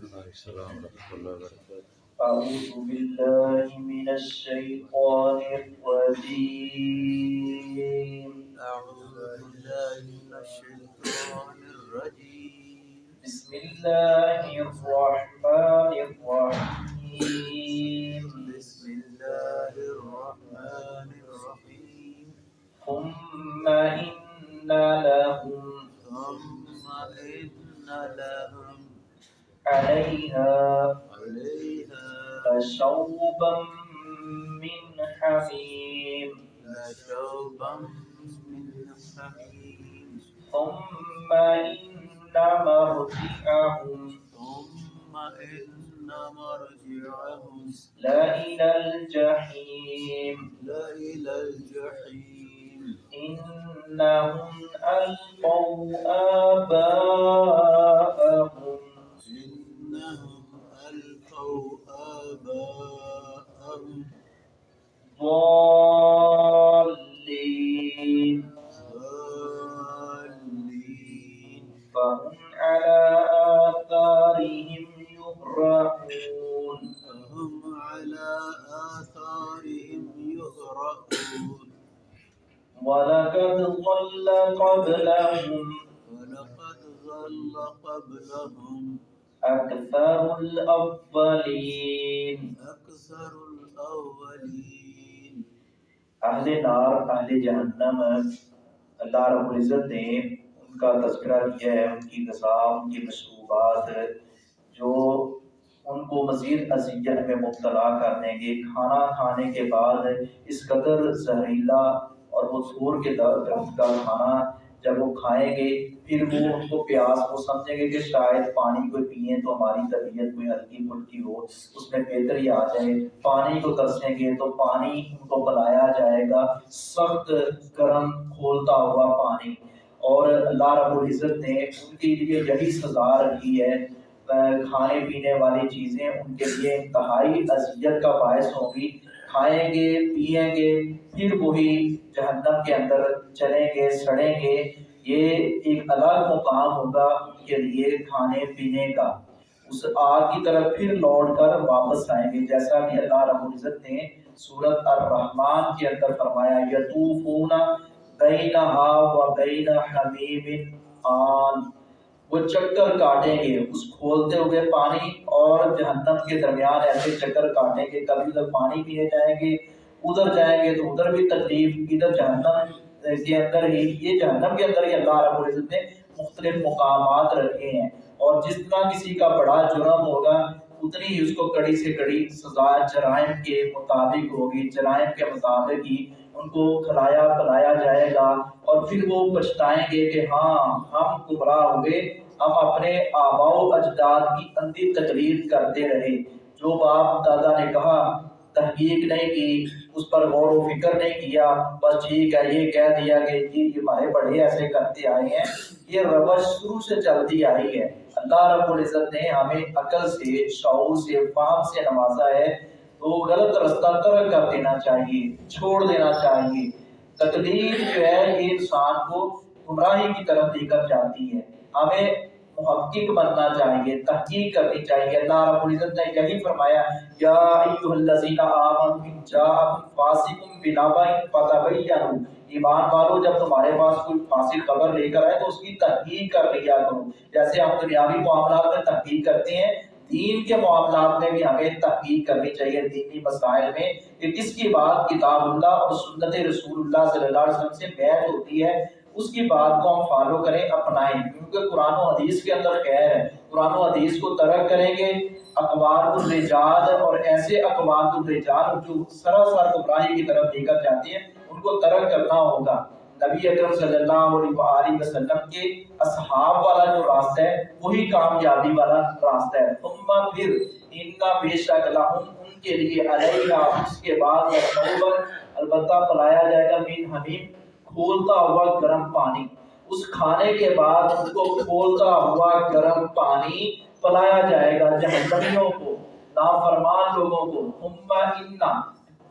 السلام ورحمۃ اللہ وبرکاتہ أعوذ بالله من الشيطان الرجيم. اعوذ باللہ من الشیطان الرجیم بسم الله الرحمن الرحيم. بسم اللہ الرحمن الرحیم ثم إن لهم ثم ان لهم عليها علیہا لشوبا من حميم. لشوبا من حمیم ثم إن مرجعهم. ثم ان مرجعهم. لإلى الجحيم. لإلى الجحیم إنهم ألقوا آباءهم. ضالين ضالين فهم على آثارهم يهرعون فهم على آثارهم يهرعون ولقد ضل قبلهم ولقد ظل قبلهم أكثر الأولين. أكثر الأولين. اہل نار اہل جہنم اللہ رب العزت نے ان کا تذکرہ کیا ہے، ان کی غذا ان کی مشروبات جو ان کو مزید اذیت میں مبتلا کر دیں گے۔ کھانا کھانے کے بعد اس قدر زہریلا اور وہ سور کے درخت کا کھانا جب وہ کھائیں گے، پھر وہ ان کو پیاس وہ سمجھیں گے کہ شاید پانی کو پئیں تو ہماری طبیعت کوئی ہلکی پھلکی ہو، اس میں بہتری آ جائے۔ پانی کو ترسیں گے تو پانی ان کو پلایا جائے گا۔ سخت گرم کھولتا ہوا پانی۔ اور اللہ رب العزت نے ان کے لیے یہی سزا رکھی ہے کھانے پینے والی چیزیں ان کے لیے انتہائی اذیت کا باعث ہوں گی۔ کھائیں گے پئیں گے، پھر وہی جہنم کے اندر چلیں گے، سڑیں گے۔ یہ ایک الگ مقام ہوگا ان کے لیے کھانے پینے کا۔ اس آگ کی طرف پھر لوٹ کر واپس آئیں گے۔ جیسا کہ اللہ رب العزت نے سورت الرحمن کے اندر فرمایا یطوفون بینہا و بین حمیم آن وہ چکر کاٹیں گے۔ اس کھولتے ہوئے پانی اور جہنم کے درمیان ایسے چکر کاٹیں گے۔ کبھی ادھر پانی پینے جائیں گے، ادھر جائیں گے تو ادھر بھی تکلیف، ادھر جہنم کے اندر ہی، یہ جہنم کے اندر ہی اللہ رب العزت نے مختلف مقامات رکھے ہیں۔ اور جس طرح کسی کا بڑا جرم ہوگا، اتنی ہی اس کو کڑی سے کڑی سزا جرائم کے مطابق ہوگی، جرائم کے مطابق ہی ان کو کھلایا، پلایا جائے گا۔ اور پھر وہ پچھتائیں گے کہ ہاں ہم گمراہ ہوئے ہم اپنے آبا و اجداد کی اندھی تقریر کرتے رہے۔ جو باپ دادا نے کہا، تحقیق نہیں کی، اس پر غور و فکر نہیں کیا۔ بس ٹھیک ہے، یہ کہہ دیا کہ جی یہ ہمارے بڑے ایسے کرتے آئے ہیں۔ یہ روش شروع سے چلتی آئی ہے۔ اللہ رب العزت نے ہمیں عقل سے، شعور سے، فہم سے نوازا ہے۔ تو غلط رستہ ترک کر دینا چاہیے، چھوڑ دینا چاہیے۔ تکلیف جو ہے، یہ انسان کو گمراہی کی طرف لے کر جاتی ہے۔ ہمیں محقق بننا چاہیے، تحقیق کرنی چاہیے۔ اللہ رب العزت نے یہی فرمایا، یا ایھا الذین آمنوا ان جاءکم فاسق بنبأ فتبینوا۔ ایمان والو، جب تمہارے پاس کوئی فاسق خبر لے کر آئے تو اس کی تحقیق کر لیا کرو۔ جیسے ہم دنیاوی معاملات میں تحقیق کرتے ہیں دین کے معاملات میں بھی ہمیں تحقیق کرنی چاہیے دینی مسائل میں کہ کس کی بات کتاب اللہ اور سنت رسول اللہ صلی اللہ علیہ وسلم سے بیعت ہوتی ہے، اس کی بات کو ہم فالو کریں، اپنائیں۔ کیونکہ قرآن و حدیث کے اندر خیر ہے۔ قرآن و حدیث کو ترک کریں گے، اقوال الرجال اور ایسے اقوال الرجال جو سراسر گمراہی کی طرف لے کر جاتے ہیں، ان کو ترک کرنا ہوگا۔ نبی اکرم صلی اللہ علیہ وسلم کے اصحاب والا جو راستہ ہے، وہی کامیابی والا راستہ ہے۔ ثم پھر اننا بے شک لہم ان کے لیے علیہ اس کے بعد نوبر البتہ پلایا جائے گا من حمیم، کھولتا ہوا گرم پانی۔ اس کھانے کے بعد ان کو کھولتا ہوا گرم پانی پلایا جائے گا جہنمیوں کو، نافرمان لوگوں کو۔ ثم اننا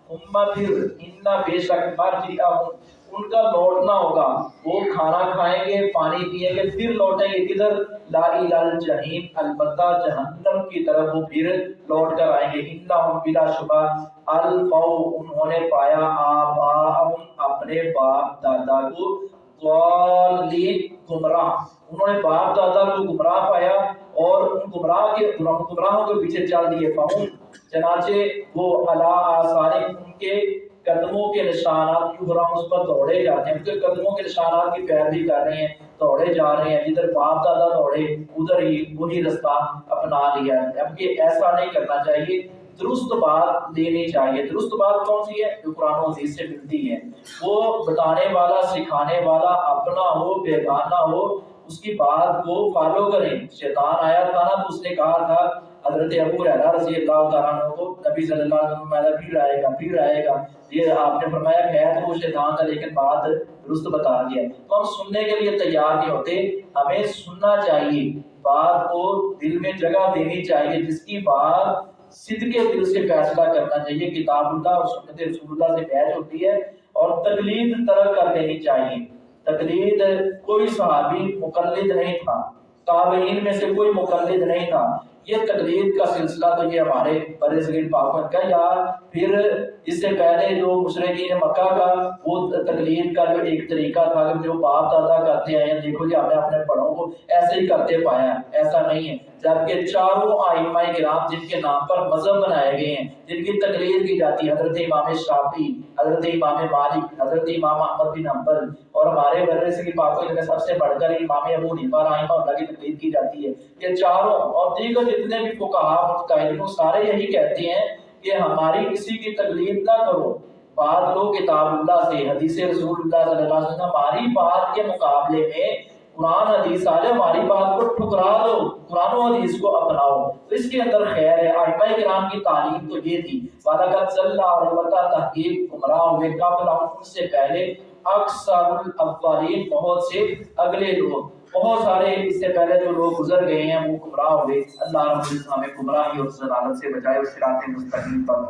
ثم پھر اننا بے شک مرجعہم ان کا لوٹنا ہوگا۔ وہ کھانا کھائیں گے، پانی پیئیں گے، پھر لوٹیں گے کدھر؟ لائی لال جہیم البتہ جہنم کی طرف وہ پھر لوٹ کر آئیں گے۔ انہم بلا شبہ۔ الفو انہوں نے پایا آبا اپنے باپ دادا کو۔ ضالین، گمراہ۔ انہوں نے باپ دادا کو گمراہ پایا اور ان گمراہ کے گمراہوں کے پیچھے چل دیے۔ فہم، چنانچہ وہ اللہ آثار ان کے قدموں کے نشانات کیوں ہو اس پر دوڑے جاتے ہیں۔ ان قدموں کے نشانات کی پیروی کر رہے ہیں، دوڑے جا رہے ہیں، جدھر باپ دادا دوڑے، ادھر ہی وہی رستہ اپنا لیا ہے۔ اب یہ ایسا نہیں کرنا چاہیے۔ درست بات لینی چاہیے۔ درست بات کون سی ہے؟ جو قرآن و حدیث سے ملتی ہے۔ وہ بتانے والا، سکھانے والا، اپنا ہو، بیگانہ ہو اس کی بات کو فالو کریں۔ شیطان آیا تھا نا تو اس نے کہا تھا، حضرت ابو ریرا رضی اللہ تعالیٰ عنہ کو، نبی صلی اللہ علیہ وسلم میرا پھر آئے گا، پھر آئے گا۔ یہ آپ نے فرمایا ہے تو وہ شیطان تھا، لیکن بات درست بتا دیا تو ہم سننے کے لیے تیار نہیں ہوتے۔ ہمیں سننا چاہیے، بات کو دل میں جگہ دینی چاہیے، جس کی بات صدقے دل سے فیصلہ کرنا چاہیے۔ کتاب اللہ اور سنت رسول اللہ سے بیچ ہوتی ہے اور تقلید ترک کر دینی چاہیے۔ تقلید کوئی صحابی مقلد نہیں تھا تابعین میں سے کوئی مقلد نہیں تھا۔ یہ تقلید کا سلسلہ تو یہ ہمارے بر صغیر پاکن کا یا پھر اس سے پہلے جو مشرقین مکہ کا، وہ تقلید کا جو ایک طریقہ تھا کہ جو باپ دادا کرتے آئے ہیں، دیکھو جی ہم نے اپنے بڑوں کو ایسے ہی کرتے پایا ہے، ایسا نہیں ہے۔ جبکہ چاروں آئمہ کرام جن کے نام پر مذہب بنائے گئے ہیں، جن کی تقلید کی جاتی ہے، حضرت امام شافی حضرت امام مالک، حضرت امام احمد بن حنبل اور ہمارے بر صغیر پاکن میں سب سے بڑھ کر امام ابو حنیفہ رحمہ اللہ کی تقلید کی جاتی ہے۔ یہ چاروں اور دیگر جتنے بھی فقہا متقاعدین سارے یہی کہتے ہیں کہ ہماری کسی کی تقلید نہ کرو۔ بات لو کتاب اللہ سے، حدیث رسول اللہ صلی اللہ علیہ وسلم، ہماری بات کے مقابلے میں قرآن حدیث آ ہماری بات کو ٹھکرا دو، قرآن و حدیث کو اپناؤ۔ تو اس کے اندر خیر ہے۔ آئمہ کرام کی تعلیم تو یہ تھی، وَلَقَدْ صَلَّى اور البتہ تحقیق گمراہ ہوئے قبل ان سے پہلے اکثر الاولین بہت سے اگلے لوگ بہت سارے اس سے پہلے جو لوگ گزر گئے ہیں، وہ گمراہ ہوئے اللہ رب العزت ہمیں گمراہی اور ضلالت سے بچائے اس صراط مستقیم پر